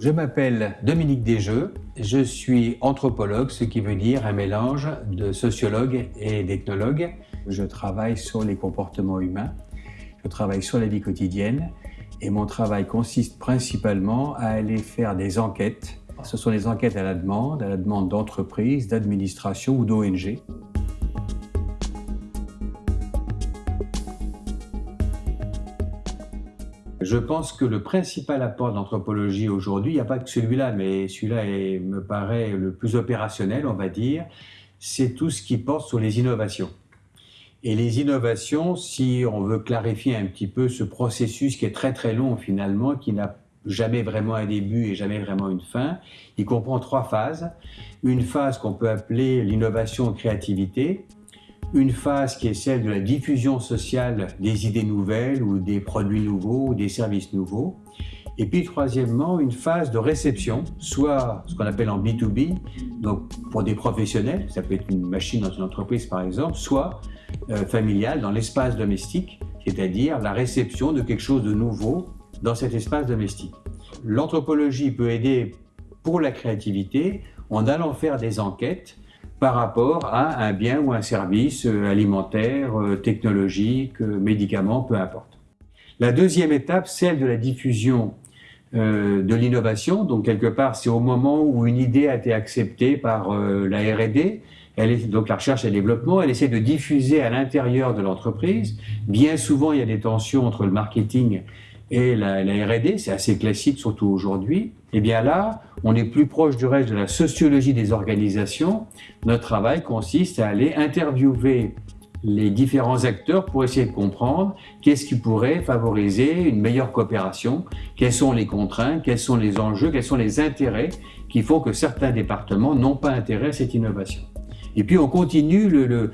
Je m'appelle Dominique Desjeux, je suis anthropologue, ce qui veut dire un mélange de sociologue et d'ethnologue. Je travaille sur les comportements humains, je travaille sur la vie quotidienne et mon travail consiste principalement à aller faire des enquêtes. Ce sont des enquêtes à la demande, à la demande d'entreprises, d'administrations ou d'ONG. Je pense que le principal apport d'anthropologie aujourd'hui, il n'y a pas que celui-là, mais celui-là me paraît le plus opérationnel, on va dire, c'est tout ce qui porte sur les innovations. Et les innovations, si on veut clarifier un petit peu ce processus qui est très très long finalement, qui n'a jamais vraiment un début et jamais vraiment une fin, il comprend trois phases. Une phase qu'on peut appeler l'innovation créativité, une phase qui est celle de la diffusion sociale des idées nouvelles ou des produits nouveaux ou des services nouveaux. Et puis troisièmement, une phase de réception, soit ce qu'on appelle en B2B, donc pour des professionnels, ça peut être une machine dans une entreprise par exemple, soit euh, familiale dans l'espace domestique, c'est-à-dire la réception de quelque chose de nouveau dans cet espace domestique. L'anthropologie peut aider pour la créativité en allant faire des enquêtes par rapport à un bien ou un service euh, alimentaire, euh, technologique, euh, médicament, peu importe. La deuxième étape, celle de la diffusion de l'innovation. Donc, quelque part, c'est au moment où une idée a été acceptée par la R&D, elle est, donc la recherche et développement, elle essaie de diffuser à l'intérieur de l'entreprise. Bien souvent, il y a des tensions entre le marketing et la, la R&D, c'est assez classique, surtout aujourd'hui. Eh bien là, on est plus proche du reste de la sociologie des organisations. Notre travail consiste à aller interviewer les différents acteurs pour essayer de comprendre qu'est-ce qui pourrait favoriser une meilleure coopération, quelles sont les contraintes, quels sont les enjeux, quels sont les intérêts qui font que certains départements n'ont pas intérêt à cette innovation. Et puis on continue le,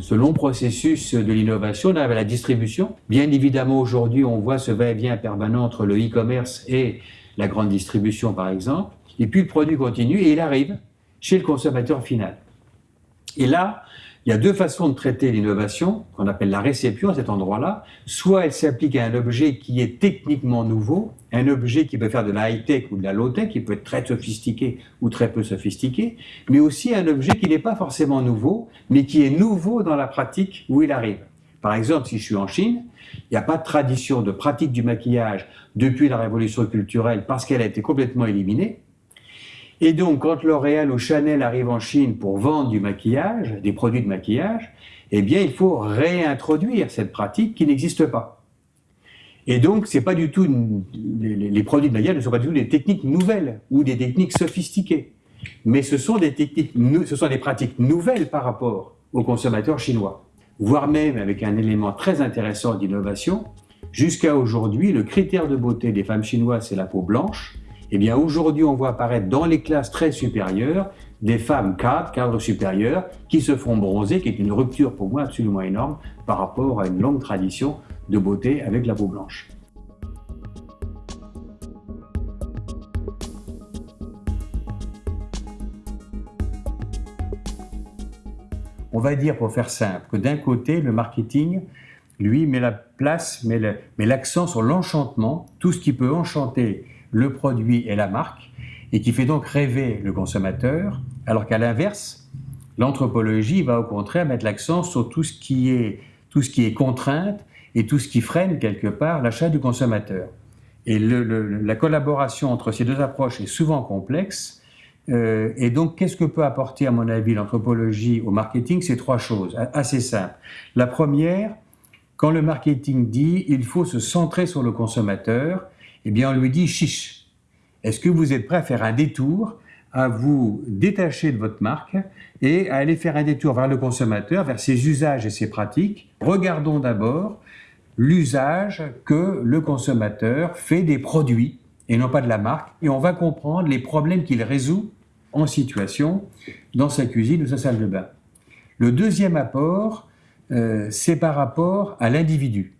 ce long processus de l'innovation avec la distribution. Bien évidemment, aujourd'hui, on voit ce va-et-vient permanent entre le e-commerce et la grande distribution, par exemple. Et puis le produit continue et il arrive chez le consommateur final. Et là, il y a deux façons de traiter l'innovation, qu'on appelle la réception à cet endroit-là. Soit elle s'applique à un objet qui est techniquement nouveau, un objet qui peut faire de la high-tech ou de la low-tech, qui peut être très sophistiqué ou très peu sophistiqué, mais aussi un objet qui n'est pas forcément nouveau, mais qui est nouveau dans la pratique où il arrive. Par exemple, si je suis en Chine, il n'y a pas de tradition de pratique du maquillage depuis la révolution culturelle parce qu'elle a été complètement éliminée. Et donc, quand L'Oréal ou Chanel arrivent en Chine pour vendre du maquillage, des produits de maquillage, eh bien, il faut réintroduire cette pratique qui n'existe pas. Et donc, c'est pas du tout les, produits de maquillage ne sont pas du tout des techniques nouvelles ou des techniques sophistiquées, mais ce sont des techniques, ce sont des pratiques nouvelles par rapport aux consommateurs chinois, voire même avec un élément très intéressant d'innovation. Jusqu'à aujourd'hui, le critère de beauté des femmes chinoises, c'est la peau blanche, eh bien, aujourd'hui, on voit apparaître dans les classes très supérieures des femmes cadres, cadres supérieurs, qui se font bronzer, qui est une rupture pour moi absolument énorme par rapport à une longue tradition de beauté avec la peau blanche. On va dire, pour faire simple, que d'un côté, le marketing, lui, met la place, met l'accent sur l'enchantement, tout ce qui peut enchanter le produit et la marque, et qui fait donc rêver le consommateur, alors qu'à l'inverse, l'anthropologie va au contraire mettre l'accent sur tout ce qui est contrainte et tout ce qui freine quelque part l'achat du consommateur. Et la collaboration entre ces deux approches est souvent complexe. Euh, et donc, qu'est-ce que peut apporter, à mon avis, l'anthropologie au marketing? C'est trois choses, assez simples. La première, quand le marketing dit il faut se centrer sur le consommateur, eh bien, on lui dit chiche. Est-ce que vous êtes prêt à faire un détour, à vous détacher de votre marque et à aller faire un détour vers le consommateur, vers ses usages et ses pratiques? Regardons d'abord l'usage que le consommateur fait des produits et non pas de la marque, et on va comprendre les problèmes qu'il résout en situation dans sa cuisine ou sa salle de bain. Le deuxième apport, euh, c'est par rapport à l'individu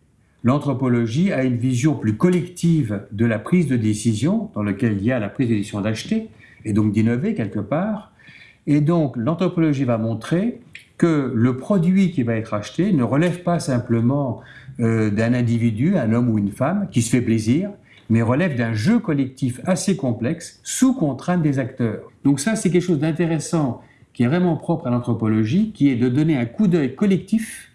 l'anthropologie a une vision plus collective de la prise de décision, dans laquelle il y a la prise de décision d'acheter, et donc d'innover quelque part. Et donc l'anthropologie va montrer que le produit qui va être acheté ne relève pas simplement euh, d'un individu, un homme ou une femme, qui se fait plaisir, mais relève d'un jeu collectif assez complexe, sous contrainte des acteurs. Donc ça, c'est quelque chose d'intéressant qui est vraiment propre à l'anthropologie, qui est de donner un coup d'œil collectif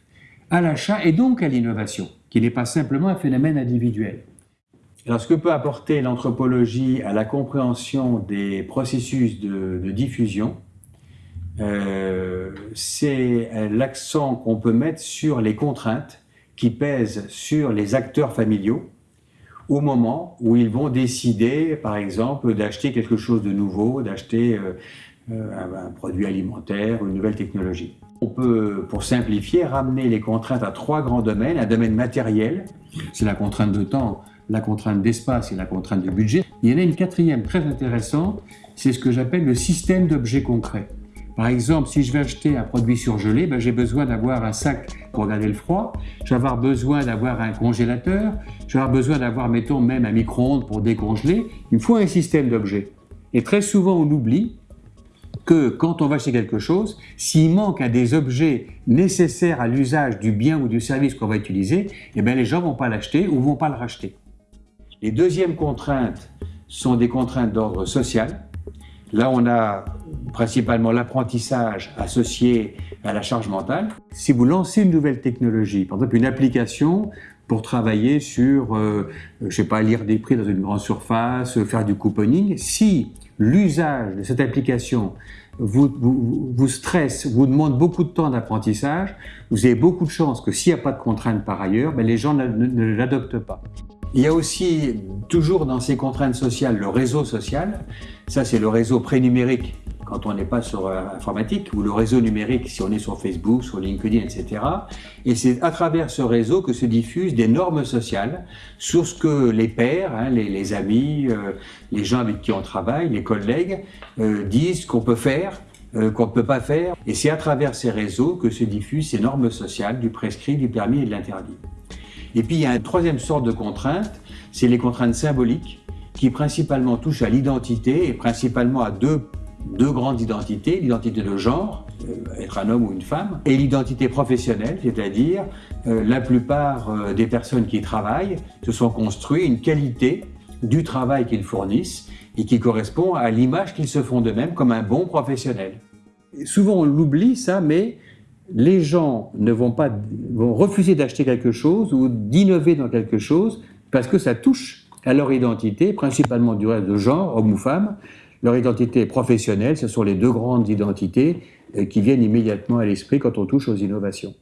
à l'achat et donc à l'innovation, qui n'est pas simplement un phénomène individuel. Alors, ce que peut apporter l'anthropologie à la compréhension des processus de, diffusion, euh, c'est l'accent qu'on peut mettre sur les contraintes qui pèsent sur les acteurs familiaux au moment où ils vont décider, par exemple, d'acheter quelque chose de nouveau, d'acheter euh, euh, un, produit alimentaire, une nouvelle technologie. On peut, pour simplifier, ramener les contraintes à trois grands domaines. Un domaine matériel, c'est la contrainte de temps, la contrainte d'espace et la contrainte de budget. Il y en a une quatrième très intéressante, c'est ce que j'appelle le système d'objets concrets. Par exemple, si je vais acheter un produit surgelé, ben j'ai besoin d'avoir un sac pour garder le froid, je vais avoir besoin d'avoir un congélateur, je vais avoir besoin d'avoir, mettons, même un micro-ondes pour décongeler. Il me faut un système d'objets. Et très souvent, on oublie que quand on va acheter quelque chose, s'il manque un des objets nécessaires à l'usage du bien ou du service qu'on va utiliser, eh bien les gens vont pas l'acheter ou vont pas le racheter. Les deuxièmes contraintes sont des contraintes d'ordre social. Là, on a principalement l'apprentissage associé à la charge mentale. Si vous lancez une nouvelle technologie, par exemple une application pour travailler sur, euh, je sais pas, lire des prix dans une grande surface, faire du couponing, si l'usage de cette application vous, stresse, vous demande beaucoup de temps d'apprentissage, vous avez beaucoup de chances que s'il n'y a pas de contraintes par ailleurs, ben les gens ne l'adoptent pas. Il y a aussi toujours dans ces contraintes sociales le réseau social. Ça, c'est le réseau prénumérique quand on n'est pas sur euh, informatique, ou le réseau numérique si on est sur Facebook, sur LinkedIn, etc. Et c'est à travers ce réseau que se diffusent des normes sociales sur ce que les pairs, hein, les, amis, euh, les gens avec qui on travaille, les collègues, euh, disent qu'on peut faire, qu'on ne peut pas faire. Et c'est à travers ces réseaux que se diffusent ces normes sociales du prescrit, du permis et de l'interdit. Et puis il y a une troisième sorte de contrainte, c'est les contraintes symboliques qui principalement touchent à l'identité et principalement à deux, deux grandes identités, l'identité de genre, euh, être un homme ou une femme, et l'identité professionnelle, c'est-à-dire euh, la plupart euh, des personnes qui travaillent se sont construits une qualité du travail qu'ils fournissent et qui correspond à l'image qu'ils se font d'eux-mêmes comme un bon professionnel. Souvent on l'oublie ça, mais les gens ne vont pas vont refuser d'acheter quelque chose ou d'innover dans quelque chose parce que ça touche à leur identité, principalement du reste de genre, homme ou femme. Leur identité professionnelle, ce sont les deux grandes identités euh, qui viennent immédiatement à l'esprit quand on touche aux innovations.